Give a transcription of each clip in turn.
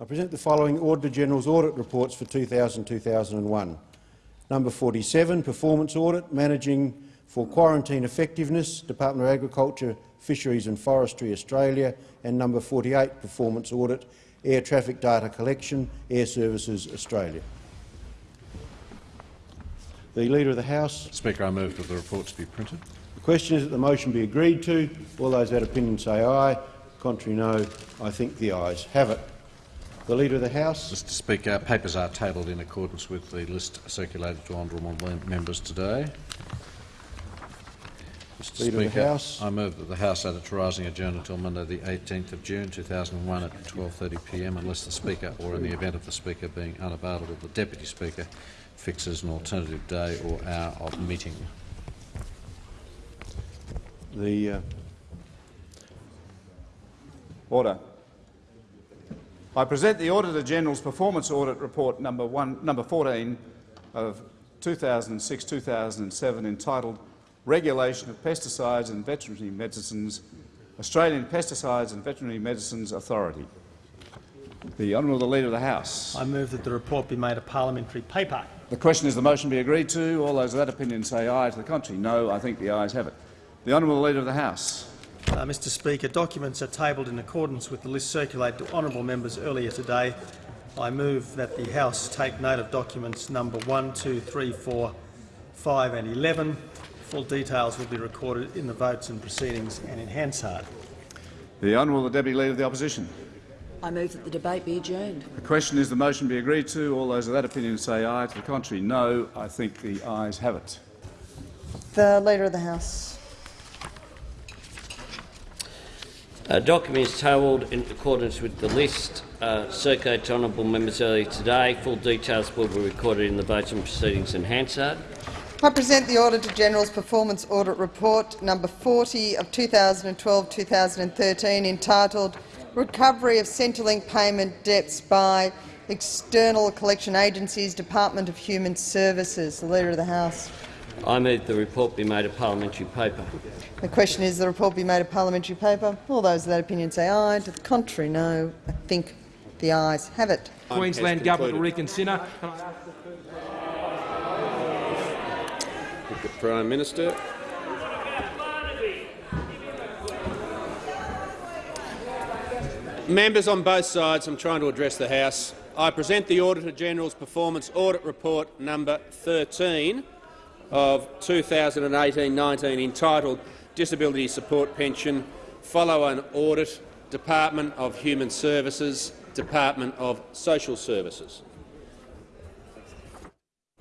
I present the following Auditor-General's audit reports for 2000-2001. Number 47, Performance Audit, Managing for Quarantine Effectiveness, Department of Agriculture, Fisheries and Forestry, Australia, and number 48, Performance Audit, Air Traffic Data Collection, Airservices, Australia. The Leader of the House. Speaker, I move that the reports be printed. The question is that the motion be agreed to. All those that opinion say aye. Contrary, no. I think the ayes have it. The Leader of the House. Mr Speaker, papers are tabled in accordance with the list circulated to honourable members today. Mr Leader of the Speaker, House. I move that the House advertising adjourn until Monday the 18th of June 2001 at 12.30pm unless the Speaker, or in the event of the Speaker being unavailable, the Deputy Speaker fixes an alternative day or hour of meeting. The uh, Order. I present the Auditor-General's Performance Audit Report number, one, number 14 of 2006-2007 entitled Regulation of Pesticides and Veterinary Medicines, Australian Pesticides and Veterinary Medicines Authority. The Honourable the Leader of the House. I move that the report be made a parliamentary paper. The question is the motion be agreed to. All those of that opinion say aye. To the contrary, no. I think the ayes have it. The Honourable Leader of the House. Uh, Mr Speaker, documents are tabled in accordance with the list circulated to honourable members earlier today. I move that the House take note of documents number 1, 2, 3, 4, 5 and 11. Full details will be recorded in the votes and proceedings and in Hansard. The Honourable the Deputy Leader of the Opposition. I move that the debate be adjourned. The question is the motion be agreed to. All those of that opinion say aye. To the contrary, no. I think the ayes have it. The Leader of the House. Uh, documents tabled in accordance with the list uh, circulated to honourable members earlier today. Full details will be recorded in the votes and proceedings in Hansard. I present the Auditor-General's Performance Audit Report number 40 of 2012-2013 entitled Recovery of Centrelink Payment Debts by External Collection Agencies, Department of Human Services. The Leader of the House. I move the report be made a parliamentary paper. The question is the report be made a parliamentary paper. All those of that opinion say aye. To the contrary, no. I think the ayes have it. Queensland Government will reconsider. The Prime Minister. Members on both sides, I'm trying to address the House. I present the Auditor-General's Performance Audit Report number 13 of 2018-19 entitled Disability Support Pension, follow an Audit, Department of Human Services, Department of Social Services.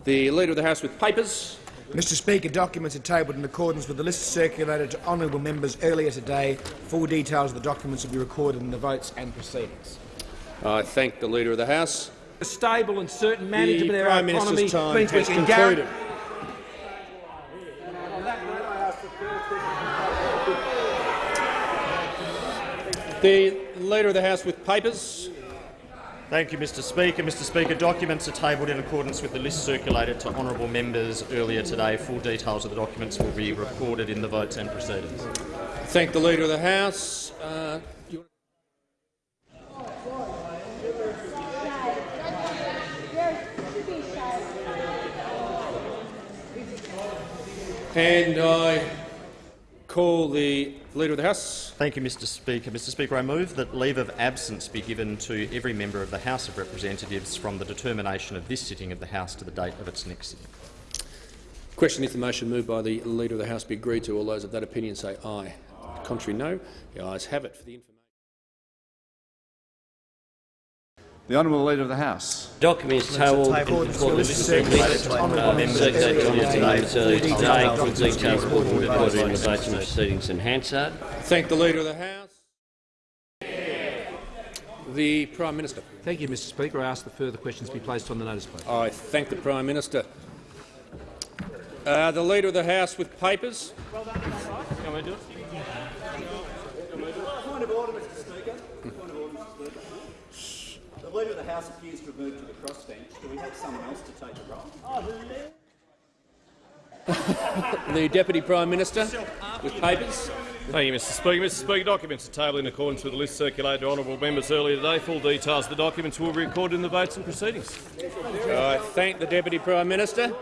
The Leader of the House with papers. Mr Speaker, documents are tabled in accordance with the list circulated to honourable members earlier today. Full details of the documents will be recorded in the votes and proceedings. I thank the Leader of the House. A stable and certain management the of our Prime economy Minister's time has can concluded. The Leader of the House with papers. Thank you, Mr Speaker. Mr Speaker, documents are tabled in accordance with the list circulated to honourable members earlier today. Full details of the documents will be recorded in the votes and proceedings. Thank the Leader of the House. Uh, And I call the Leader of the House. Thank you, Mr Speaker. Mr Speaker, I move that leave of absence be given to every member of the House of Representatives from the determination of this sitting of the House to the date of its next sitting. Question if the motion moved by the Leader of the House be agreed to. All those of that opinion say aye. Contrary, no. The ayes have it. For the information. The Honourable Leader of the House. Documents tabled in tabled accordance in with the accordance list with the to honourable honourable members members earlier earlier today. today. Full details will be recorded in the votes and proceedings in Hansard. Thank the Leader of the House. The Prime Minister. Thank you, Mr Speaker. I ask that further questions be placed on the notice paper. I thank the Prime Minister. Uh, the Leader of the House with papers. Point of order, Mr Speaker. Point of order, Mr Speaker. The Leader of the House appears to have moved to the crossbench. Do we have someone else to take the role? Oh, the Deputy Prime Minister with papers. Thank you, Mr Speaker. Mr Speaker, documents are tabled in accordance with the list circulated to honourable members earlier today. Full details of the documents will be recorded in the votes and proceedings. I thank the Deputy Prime Minister.